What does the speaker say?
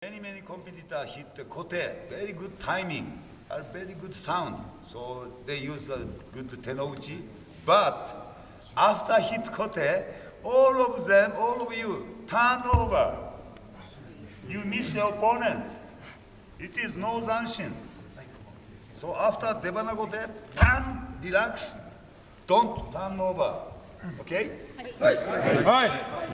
Many, many competitor hit the kote, very good timing, a very good sound. So they use a good tenouchi. But after hit kote, all of them, all of you, turn over. You miss your opponent. It is no zanshin. So after debana kote, turn, relax, don't turn over. Okay? Hi. Hi.